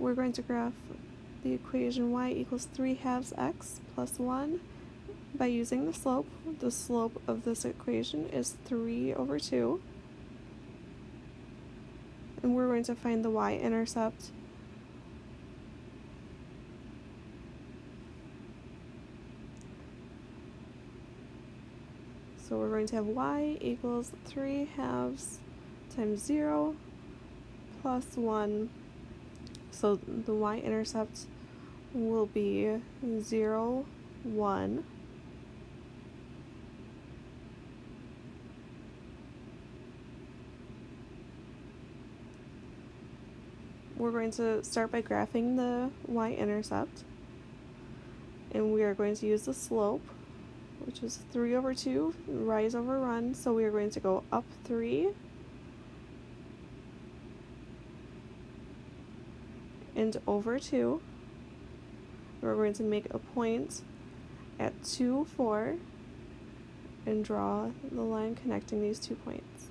we're going to graph the equation y equals 3 halves x plus 1 by using the slope. The slope of this equation is 3 over 2. And we're going to find the y-intercept. So we're going to have y equals 3 halves times 0 plus 1 so the y-intercept will be 0, 1. We're going to start by graphing the y-intercept. And we are going to use the slope, which is 3 over 2, rise over run. So we are going to go up 3 and over 2. We're going to make a point at 2, 4 and draw the line connecting these two points.